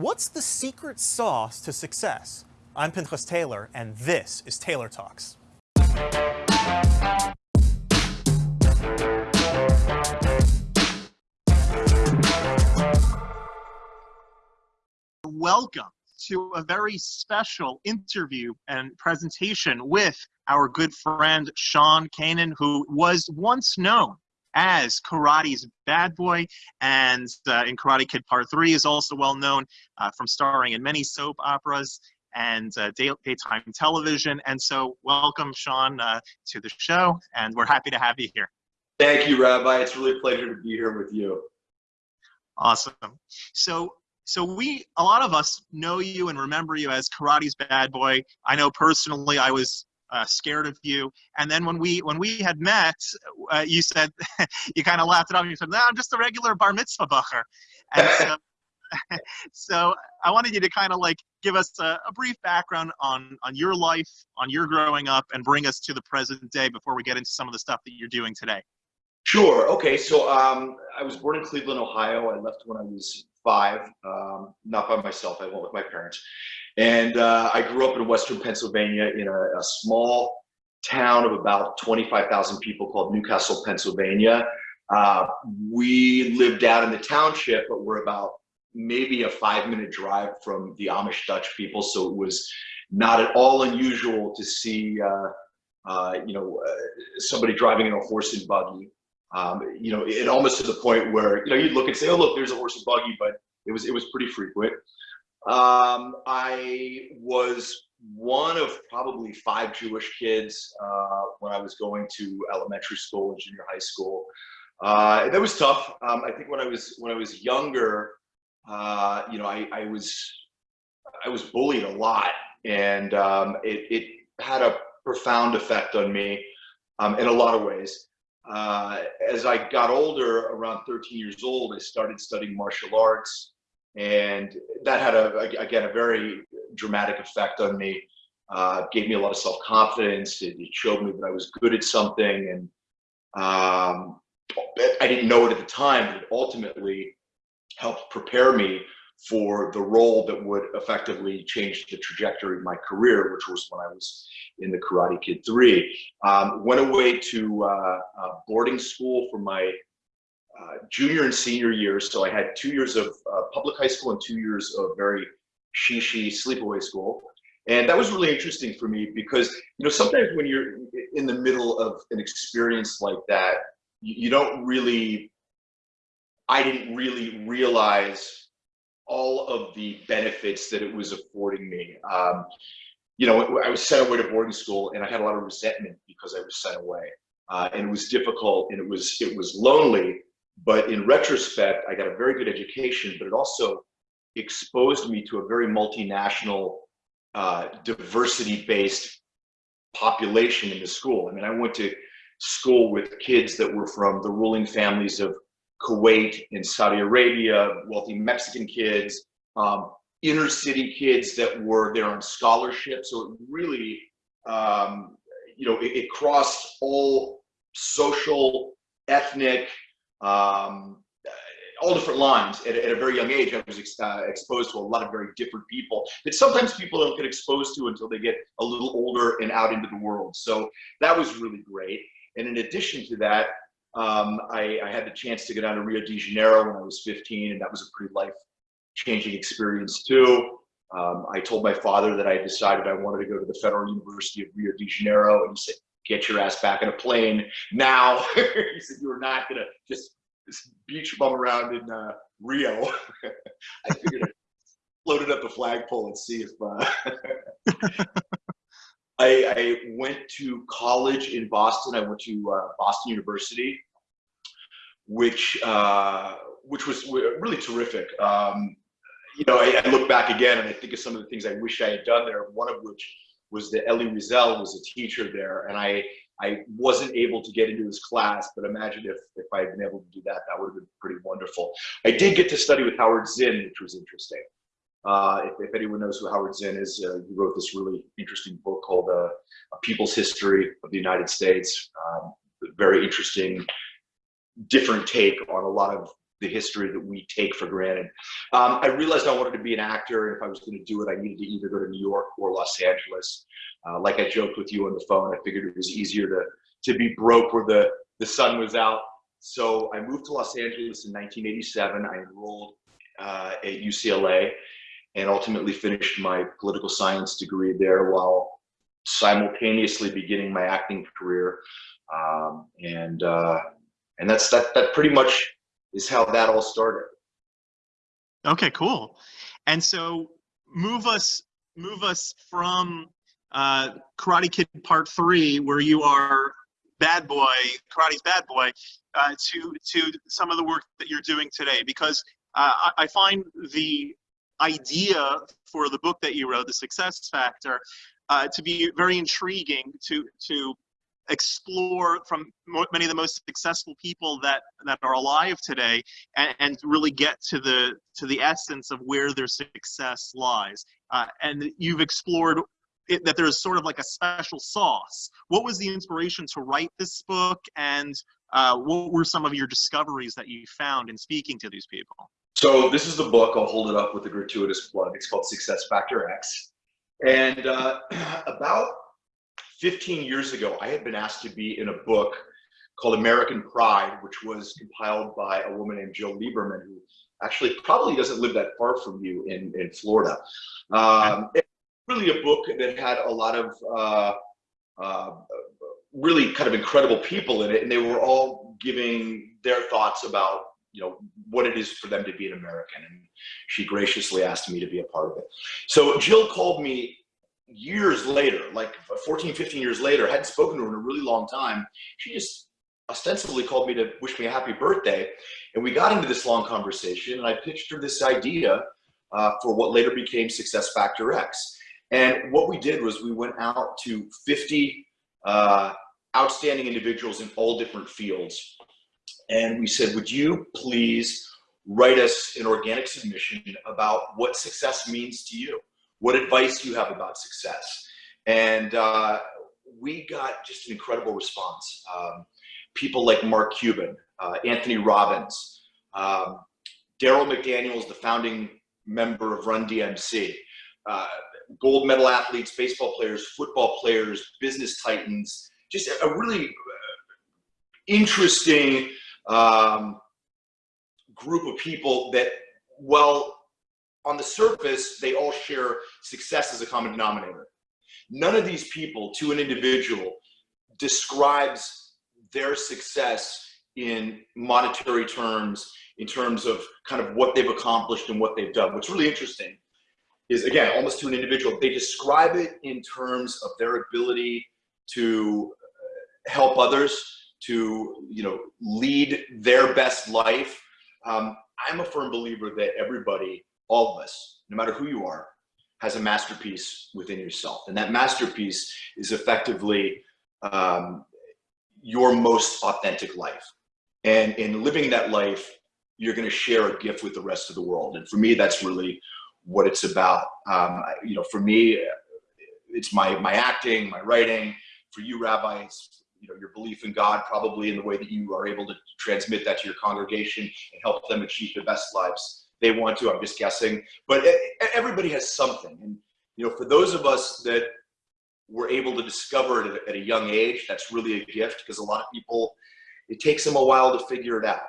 What's the secret sauce to success? I'm Pinchas Taylor, and this is Taylor Talks. Welcome to a very special interview and presentation with our good friend Sean Kanan, who was once known as karate's bad boy and uh, in karate kid part 3 is also well known uh, from starring in many soap operas and uh, day, daytime television. And so welcome sean uh, to the show and we're happy to have you here. Thank you rabbi. It's really a pleasure to be here with you. Awesome. So so we a lot of us know you and remember you as karate's bad boy. I know personally i was uh, scared of you. And then when we when we had met, uh, you said you kind of laughed it off. You said, "No, I'm just a regular bar mitzvah bacher." And so, so I wanted you to kind of like give us a, a, brief background on on your life, on your growing up, and bring us to the present day before we get into some of the stuff that you're doing today. Sure. Okay. So um, I was born in Cleveland, Ohio. I left when I was five, um, not by myself. I went with my parents. And uh, I grew up in Western Pennsylvania in a, a small town of about 25,000 people called New Castle, Pennsylvania. Uh, we lived out in the township, but we're about maybe a five minute drive from the Amish Dutch people. So it was not at all unusual to see, uh, uh, you know, uh, somebody driving in a horse and buggy. Um, you know, it almost to the point where, you know, you'd look and say, oh, look, there's a horse and buggy, but it was, it was pretty frequent. Um, I was one of probably five Jewish kids uh, when I was going to elementary school and junior high school. Uh, that was tough. Um, I think when I was when I was younger, uh, you know, I, I, was I was bullied a lot, and um, it, it, had a profound effect on me um, in a lot of ways. Uh, as I got older, around 13 years old, I started studying martial arts and that had a again a very dramatic effect on me. Uh, gave me a lot of self confidence. It, it, showed me that I was good at something, and um, I didn't know it at the time, but it ultimately helped prepare me for the role that would effectively change the trajectory of my career, which was when I was in the Karate Kid 3. Um, went away to uh, boarding school for my uh, junior and senior years. So I had two years of uh, public high school and two years of very shishi sleepaway school. And that was really interesting for me because, you know, sometimes when you're in the middle of an experience like that, you, you don't really, I didn't really realize all of the benefits that it was affording me. Um, you know, I was sent away to boarding school and I had a lot of resentment because I was sent away. Uh, and it was difficult and it was it was lonely but in retrospect, I got a very good education, but it also exposed me to a very multinational, uh, diversity-based population in the school. I mean, I went to school with kids that were from the ruling families of Kuwait and Saudi Arabia, wealthy Mexican kids, um, inner city kids that were there on scholarship. So it really, um, you know, it, it crossed all social, ethnic, um, all different lines at, at, a very young age. I was ex uh, exposed to a lot of very different people that sometimes people don't get exposed to until they get a little older and out into the world. So that was really great. And in addition to that, um, I, I, had the chance to go down to Rio de Janeiro when I was 15, and that was a pretty life-changing experience too. Um, I told my father that I decided I wanted to go to the Federal University of Rio de Janeiro, and he said, get your ass back in a plane now. he said, you are not gonna just beach bum around in uh, Rio. I figured I floated up the flagpole and see if, uh, I, I, went to college in Boston. I went to uh, Boston University, which, uh, which was really terrific. Um, you know, I, I look back again and I think of some of the things I wish I had done there, one of which was that Elie Wiesel was a teacher there, and I I wasn't able to get into his class, but imagine if if I had been able to do that, that would have been pretty wonderful. I did get to study with Howard Zinn, which was interesting. Uh, if, if, anyone knows who Howard Zinn is, uh, he wrote this really interesting book called uh, A People's History of the United States. Um, very interesting, different take on a lot of the history that we take for granted. Um, I realized I wanted to be an actor, and if I was going to do it, I needed to either go to New York or Los Angeles. Uh, like I joked with you on the phone, I figured it was easier to to be broke where the the sun was out. So I moved to Los Angeles in 1987. I enrolled uh, at UCLA and ultimately finished my political science degree there while simultaneously beginning my acting career. Um, and uh, and that's that that pretty much is how that all started. Okay, cool. And so move us move us from uh, Karate Kid Part Three, where you are bad boy, karate's bad boy, uh, to to some of the work that you're doing today, because uh, I, I find the idea for the book that you wrote, The Success Factor, uh, to be very intriguing to to explore from many of the most successful people that that are alive today and, and really get to the to the essence of where their success lies. Uh, and you've explored it, that there's sort of like a special sauce. What was the inspiration to write this book? And uh, what were some of your discoveries that you found in speaking to these people? So this is the book i'll hold it up with a gratuitous plug. It's called success factor x. And uh, about 15 years ago, I had been asked to be in a book called American Pride, which was compiled by a woman named Jill Lieberman, who actually probably doesn't live that far from you in, in Florida. Um, really a book that had a lot of uh, uh, really kind of incredible people in it, and they were all giving their thoughts about you know what it is for them to be an American, and she graciously asked me to be a part of it. So Jill called me years later, like 14, 15 years later, hadn't spoken to her in a really long time. She just ostensibly called me to wish me a happy birthday. And we got into this long conversation and I pitched her this idea uh, for what later became Success Factor X. And what we did was we went out to 50 uh, outstanding individuals in all different fields. And we said, would you please write us an organic submission about what success means to you? What advice do you have about success. And uh, we got just an incredible response. Um, people like Mark Cuban, uh, Anthony Robbins, um, Darryl McDaniels, the founding member of Run DMC, uh, gold medal athletes, baseball players, football players, business titans, just a, a really uh, interesting um, group of people that, well, on the surface, they all share success as a common denominator. None of these people, to an individual, describes their success in monetary terms, in terms of kind of what they've accomplished and what they've done. What's really interesting is, again, almost to an individual, they describe it in terms of their ability to uh, help others, to you know, lead their best life. Um, I'm a firm believer that everybody all of us, no matter who you are, has a masterpiece within yourself. And that masterpiece is effectively um, your most authentic life. And in living that life, you're going to share a gift with the rest of the world. And for me, that's really what it's about. Um, you know, for me, it's my, my acting, my writing. For you, rabbis, you know, your belief in God, probably in the way that you are able to transmit that to your congregation and help them achieve the best lives they want to. I'm just guessing, but everybody has something. And you know, for those of us that were able to discover it at a young age, that's really a gift because a lot of people, it takes them a while to figure it out.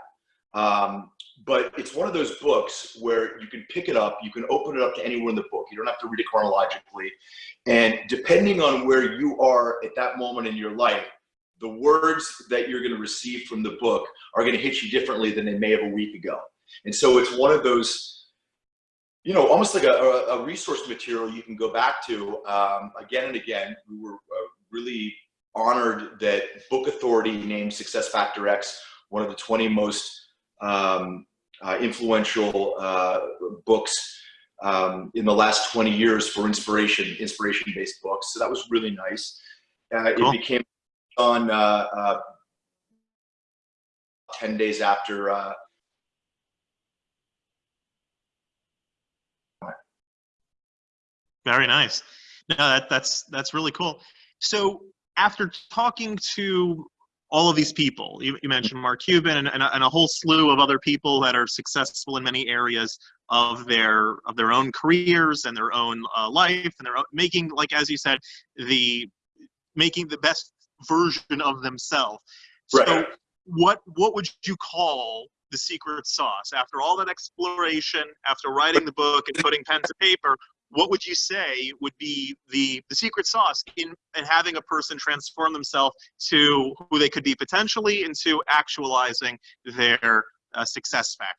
Um, but it's one of those books where you can pick it up, you can open it up to anywhere in the book. You don't have to read it chronologically. And depending on where you are at that moment in your life, the words that you're going to receive from the book are going to hit you differently than they may have a week ago. And so it's one of those, you know, almost like a, a resource material you can go back to um, again and again. We were uh, really honored that Book Authority named Success Factor X one of the 20 most um, uh, influential uh, books um, in the last 20 years for inspiration, inspiration-based books. So that was really nice. Uh, cool. It became on uh, uh, 10 days after uh, Very nice. No, that, that's that's really cool. So after talking to all of these people. You, you mentioned Mark Cuban and, and, a, and a whole slew of other people that are successful in many areas of their of their own careers and their own uh, life and their own, making like as you said the making the best version of themselves. Right. So what what would you call the secret sauce after all that exploration, after writing the book and putting pen to paper? What would you say would be the the secret sauce in in having a person transform themselves to who they could be potentially into actualizing their uh, success factor?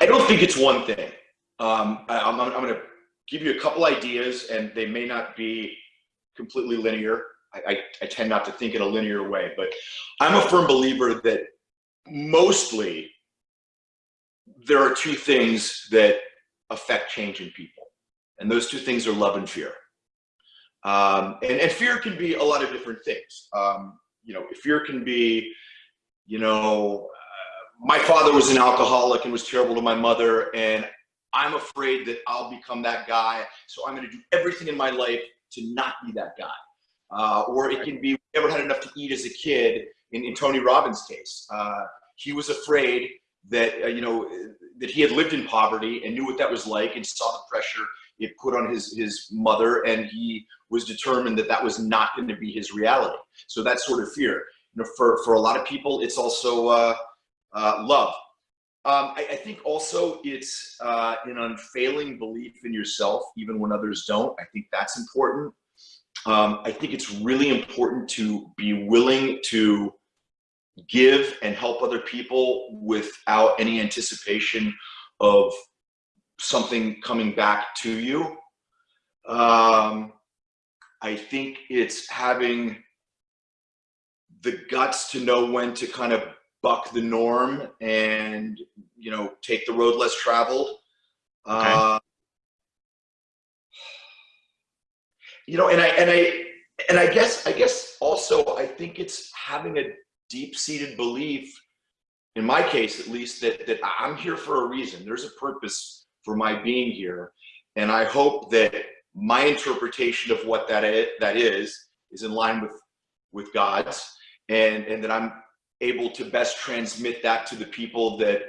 I don't think it's one thing. Um, I, I'm, I'm going to give you a couple ideas, and they may not be completely linear. I, I, I tend not to think in a linear way, but I'm a firm believer that mostly there are two things that affect change in people, and those two things are love and fear. Um, and, and fear can be a lot of different things. Um, you know, fear can be, you know, my father was an alcoholic and was terrible to my mother and i'm afraid that i'll become that guy so i'm going to do everything in my life to not be that guy uh, or it can be we never had enough to eat as a kid in, in tony robbins case uh, he was afraid that uh, you know that he had lived in poverty and knew what that was like and saw the pressure it put on his his mother and he was determined that that was not going to be his reality so that sort of fear you know for for a lot of people it's also uh, uh, love. Um, I, I, think also it's uh, an unfailing belief in yourself, even when others don't. I think that's important. Um, I think it's really important to be willing to give and help other people without any anticipation of something coming back to you. Um, I think it's having the guts to know when to kind of buck the norm and you know take the road less traveled Okay. uh, you know and i and i and i guess i guess also i think it's having a deep-seated belief in my case at least that that i'm here for a reason. There's a purpose for my being here. And i hope that my interpretation of what that is, that is is in line with with god's and and that i'm able to best transmit that to the people that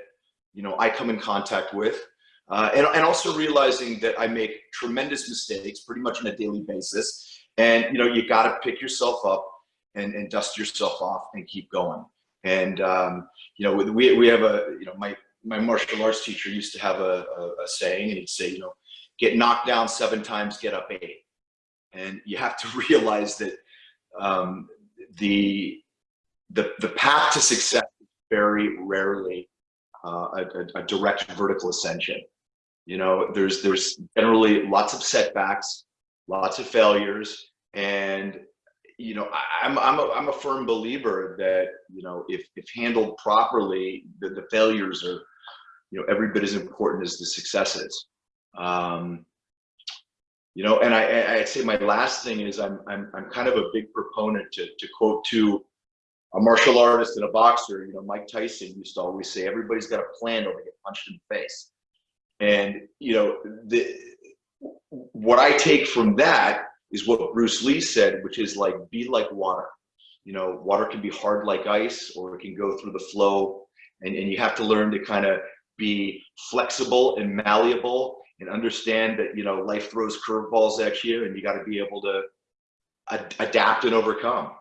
you know I come in contact with, uh, and and also realizing that I make tremendous mistakes pretty much on a daily basis, and you know you got to pick yourself up and and dust yourself off and keep going. And um, you know we we have a you know my my martial arts teacher used to have a, a, a saying, and he'd say you know get knocked down seven times, get up eight, and you have to realize that um, the the, the path to success is very rarely uh, a, a, a direct vertical ascension. You know, there's there's generally lots of setbacks, lots of failures, and you know, I, I'm I'm a, I'm a firm believer that you know if if handled properly, the, the failures are you know every bit as important as the successes. Um, you know, and I, I I'd say my last thing is I'm I'm I'm kind of a big proponent to to quote to a martial artist and a boxer, you know, Mike Tyson used to always say, everybody's got a plan or they get punched in the face. And, you know, the, what I take from that is what Bruce Lee said, which is like, be like water. You know, water can be hard like ice or it can go through the flow. And, and you have to learn to kind of be flexible and malleable and understand that, you know, life throws curveballs at you and you got to be able to ad adapt and overcome.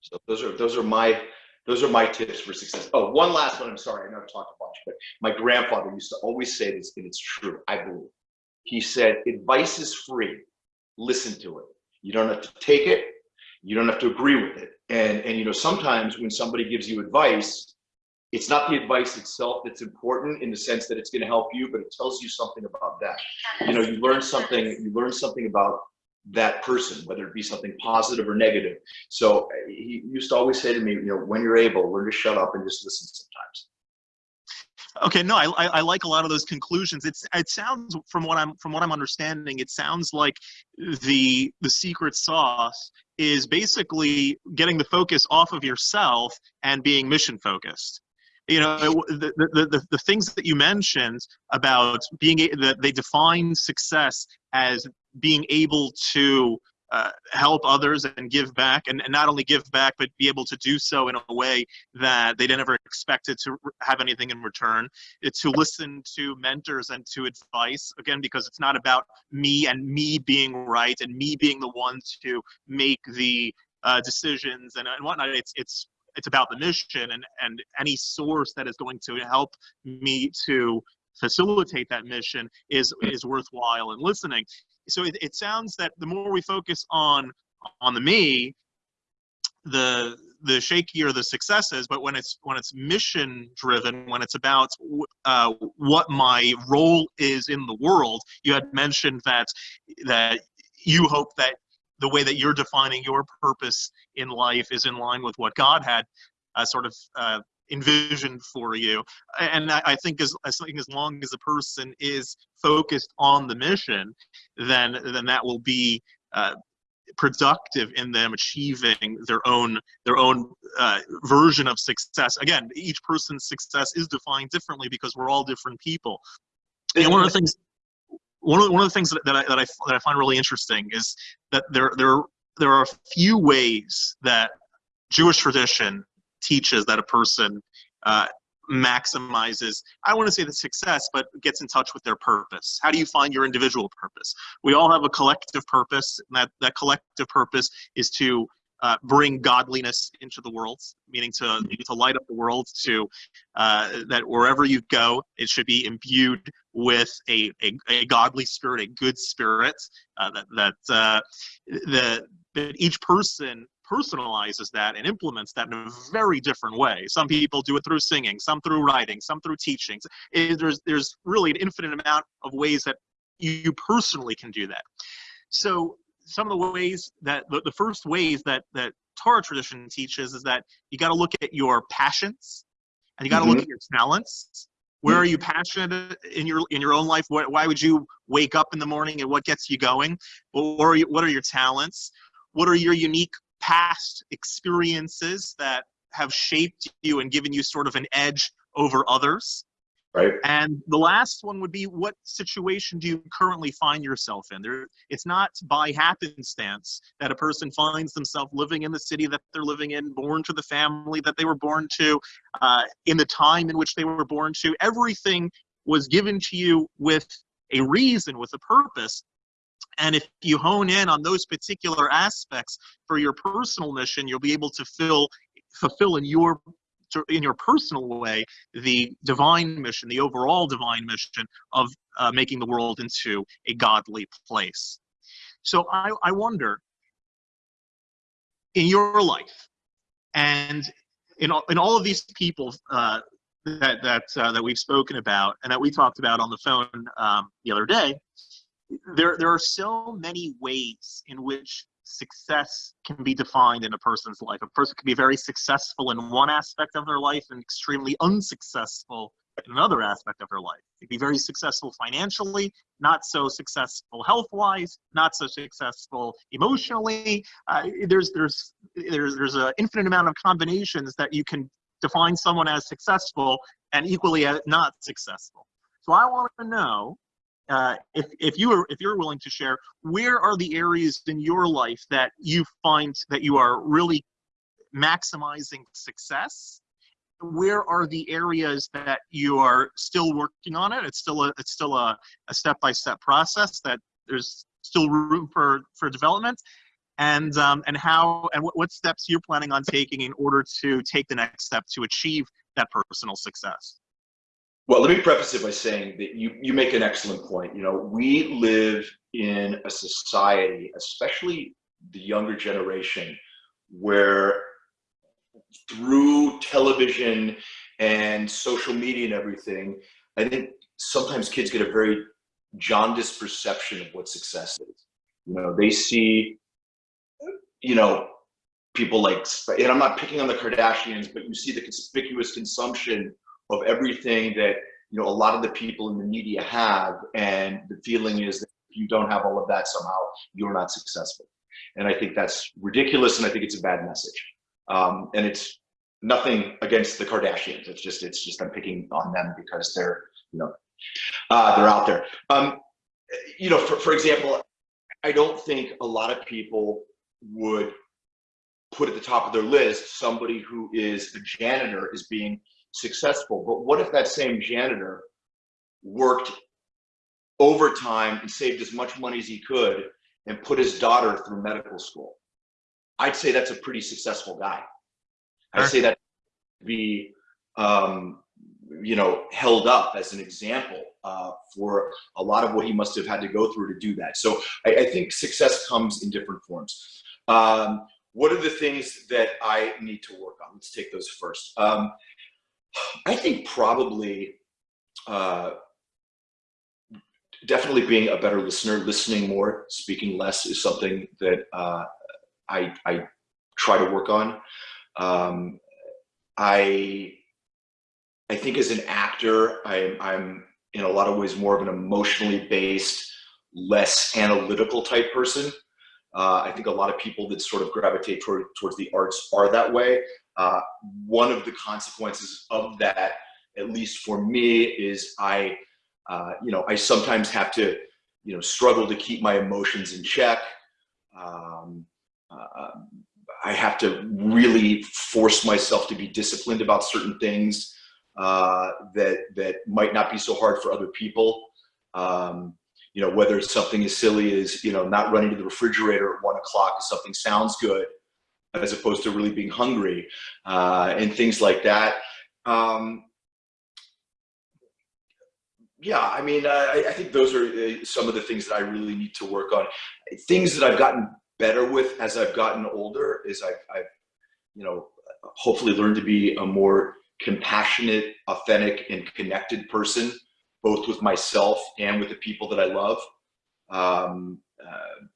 So those are those are my those are my tips for success. Oh, one last one. I'm sorry, I know I've talked a bunch, but my grandfather used to always say this, and it's true. I believe. He said, "Advice is free. Listen to it. You don't have to take it. You don't have to agree with it. And and you know sometimes when somebody gives you advice, it's not the advice itself that's important in the sense that it's going to help you, but it tells you something about that. You know, you learn something. You learn something about that person, whether it be something positive or negative. So uh, he used to always say to me, you know, when you're able, learn to shut up and just listen sometimes. Okay, no, I, I, like a lot of those conclusions. It's it sounds from what I'm from what I'm understanding, it sounds like the the secret sauce is basically getting the focus off of yourself and being mission focused. You know, the the the, the things that you mentioned about being that they define success as being able to uh, help others and give back and, and not only give back but be able to do so in a way that they didn't never expected to have anything in return. It's to listen to mentors and to advice again because it's not about me and me being right and me being the one to make the uh, decisions and, and whatnot. It's it's it's about the mission and and any source that is going to help me to facilitate that mission is is worthwhile and listening so it, it sounds that the more we focus on on the me the the shakier the successes but when it's when it's mission driven when it's about uh, what my role is in the world you had mentioned that that you hope that the way that you're defining your purpose in life is in line with what god had uh, sort of uh, envisioned for you. And I, I think as I think as long as a person is focused on the mission then then that will be uh, productive in them achieving their own their own uh, version of success. Again each person's success is defined differently because we're all different people. And one of the things one of one of the things that, that I that I that I find really interesting is that there there there are a few ways that Jewish tradition teaches that a person uh, maximizes i want to say the success but gets in touch with their purpose. How do you find your individual purpose? We all have a collective purpose and that that collective purpose is to uh, bring godliness into the world meaning to to light up the world to uh, that wherever you go it should be imbued with a, a, a godly spirit a good spirit uh, that that uh, the that each person personalizes that and implements that in a very different way. Some people do it through singing, some through writing, some through teaching. It, there's, there's really an infinite amount of ways that you personally can do that. So some of the ways that, the, the first ways that, that Torah tradition teaches is that you got to look at your passions and you got to mm -hmm. look mm-hmm. at your talents. Where are you passionate in your in your own life? What, why would you wake up in the morning and what gets you going? What are, you, what are your talents? What are your unique past experiences that have shaped you and given you sort of an edge over others. Right. And the last one would be what situation do you currently find yourself in? There, it's not by happenstance that a person finds themselves living in the city that they're living in, born to the family that they were born to, uh, in the time in which they were born to. Everything was given to you with a reason, with a purpose, and if you hone in on those particular aspects for your personal mission, you'll be able to fill, fulfill in your in your personal way the divine mission, the overall divine mission of uh, making the world into a godly place. So I, I wonder, in your life, and in all, in all of these people uh, that that uh, that we've spoken about and that we talked about on the phone um, the other day, there there are so many ways in which success can be defined in a person's life. A person can be very successful in one aspect of their life and extremely unsuccessful in another aspect of their life. They can be very successful financially, not so successful health-wise, not so successful emotionally. Uh, there's there's there's there's an infinite amount of combinations that you can define someone as successful and equally as not successful. So I want to know uh, if if you are if you're willing to share, where are the areas in your life that you find that you are really maximizing success? Where are the areas that you are still working on it? It's still a it's still a, a step-by-step process that there's still room for for development and um, and how and what, what steps you're planning on taking in order to take the next step to achieve that personal success well, let me preface it by saying that you, you make an excellent point. You know, we live in a society, especially the younger generation, where through television and social media and everything, I think sometimes kids get a very jaundiced perception of what success is. You know, they see, you know, people like, and I'm not picking on the Kardashians, but you see the conspicuous consumption of everything that you know a lot of the people in the media have and the feeling is that if you don't have all of that somehow you're not successful. And i think that's ridiculous and i think it's a bad message. Um, and it's nothing against the kardashians. It's just it's just i'm picking on them because they're you know uh, they're out there. Um, you know for, for example I don't think a lot of people would put at the top of their list somebody who is a janitor is being successful. But what if that same janitor worked overtime and saved as much money as he could and put his daughter through medical school? I'd say that's a pretty successful guy. I'd say that be um, you know held up as an example uh, for a lot of what he must have had to go through to do that. So I, I think success comes in different forms. Um, what are the things that I need to work on? Let's take those first. Um, I think probably uh, definitely being a better listener, listening more, speaking less is something that uh, I, I try to work on. Um, I I think as an actor, I'm I'm in a lot of ways more of an emotionally based, less analytical type person. Uh, I think a lot of people that sort of gravitate toward, towards the arts are that way. Uh, one of the consequences of that, at least for me, is I, uh, you know, I sometimes have to, you know, struggle to keep my emotions in check. Um, uh, I have to really force myself to be disciplined about certain things uh, that that might not be so hard for other people. Um, you know, whether it's something as silly as you know not running to the refrigerator at one o'clock if something sounds good, as opposed to really being hungry, uh, and things like that. Um, yeah, I mean, I, I, think those are uh, some of the things that I really need to work on. Things that I've gotten better with as I've gotten older is I've, I've you know, hopefully learned to be a more compassionate, authentic, and connected person, both with myself and with the people that I love. Um, uh,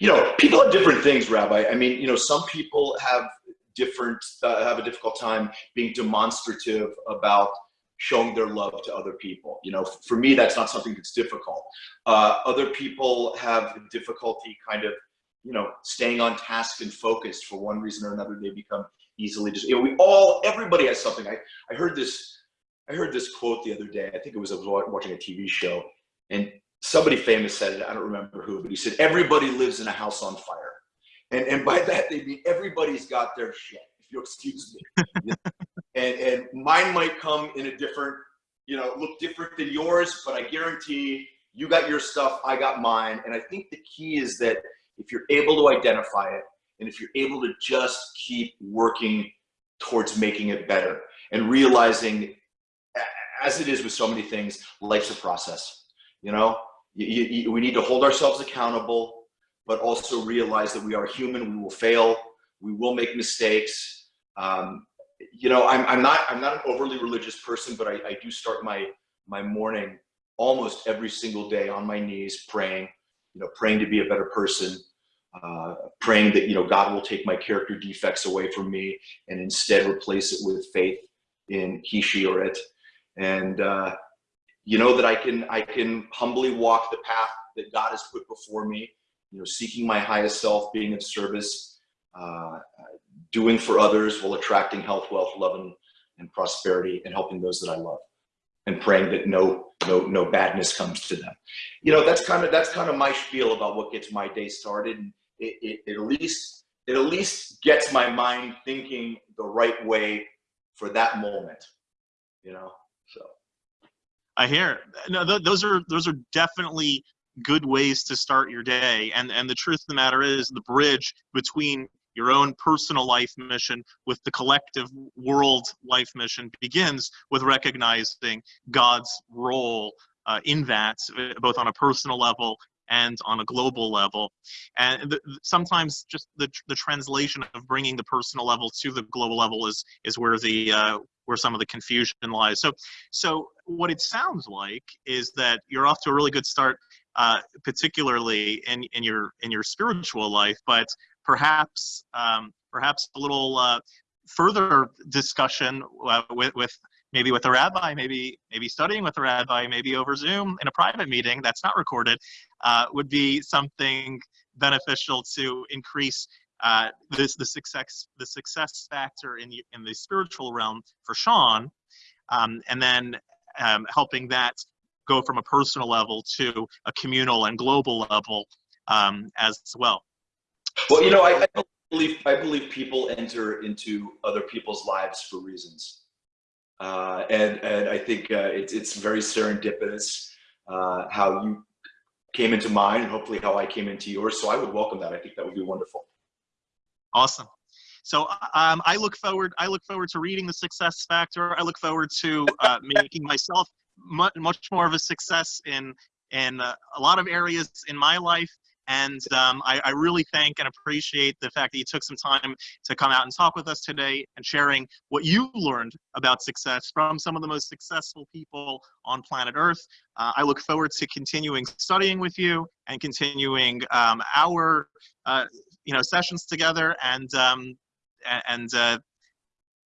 you know, people have different things, Rabbi. I mean, you know, some people have different, uh, have a difficult time being demonstrative about showing their love to other people. You know, for me, that's not something that's difficult. Uh, other people have difficulty kind of, you know, staying on task and focused for one reason or another. They become easily just, you know, we all, everybody has something. I, I heard this, I heard this quote the other day. I think it was, I was watching a TV show and somebody famous said it. I don't remember who, but he said, everybody lives in a house on fire. And, and by that, they mean everybody's got their shit, if you'll excuse me. and, and mine might come in a different, you know, look different than yours, but I guarantee you got your stuff, I got mine. And I think the key is that if you're able to identify it, and if you're able to just keep working towards making it better and realizing, as it is with so many things, life's a process. You know, you, you, we need to hold ourselves accountable, but also realize that we are human. We will fail. We will make mistakes. Um, you know, I'm, I'm not I'm not an overly religious person, but I, I do start my my morning almost every single day on my knees praying. You know, praying to be a better person, uh, praying that you know God will take my character defects away from me and instead replace it with faith in he, she, or it, and uh, you know that I can I can humbly walk the path that God has put before me. You know, seeking my highest self, being of service, uh, doing for others while attracting health, wealth, love, and, and prosperity, and helping those that I love, and praying that no no no badness comes to them. You know, that's kind of that's kind of my spiel about what gets my day started. And, it, it, it, at least it at least gets my mind thinking the right way for that moment you know i hear no th those are those are definitely good ways to start your day and and the truth of the matter is the bridge between your own personal life mission with the collective world life mission begins with recognizing god's role uh, in that both on a personal level and on a global level. And sometimes just the, the translation of bringing the personal level to the global level is, is where the, uh, where some of the confusion lies. So, so what it sounds like is that you're off to a really good start, uh, particularly in, in your, in your spiritual life, but perhaps, um, perhaps a little, uh, further discussion uh, with, with maybe with a rabbi, maybe maybe studying with a rabbi, maybe over Zoom in a private meeting that's not recorded, uh, would be something beneficial to increase uh, this the success the success factor in the in the spiritual realm for Sean, um, and then um, helping that go from a personal level to a communal and global level um, as well. Well, you know, I, I believe I believe people enter into other people's lives for reasons, uh, and and I think uh, it's it's very serendipitous uh, how you came into mine, and hopefully how I came into yours. So I would welcome that. I think that would be wonderful. Awesome. So um, I look forward. I look forward to reading the Success Factor. I look forward to uh, making myself much, much more of a success in in uh, a lot of areas in my life. And um, I, I, really thank and appreciate the fact that you took some time to come out and talk with us today and sharing what you learned about success from some of the most successful people on planet Earth. Uh, I look forward to continuing studying with you and continuing um, our uh, you know sessions together and um, and uh,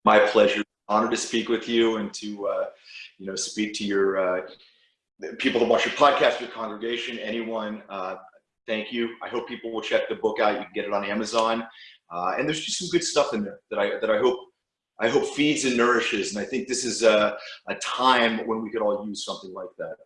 my pleasure. Honor to speak with you and to uh, you know speak to your uh, people that watch your podcast your congregation anyone. Uh, thank you. I hope people will check the book out. You can get it on amazon. Uh, and there's just some good stuff in there that i that i hope i hope feeds and nourishes. And i think this is a, a time when we could all use something like that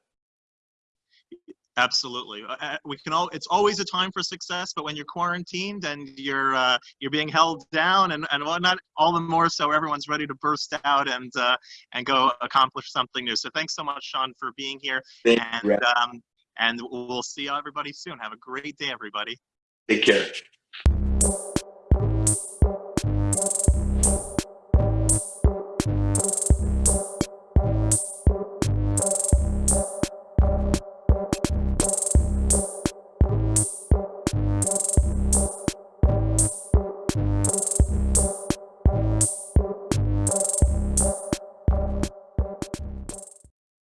Absolutely. Uh, uh, we can all, it's always a time for success, but when you're quarantined and you're, uh, you're being held down and, and whatnot, all the more so everyone's ready to burst out and, uh, and go accomplish something new. So thanks so much, Sean, for being here. Thank and, you. um, and we'll see everybody soon. Have a great day, everybody. Take care.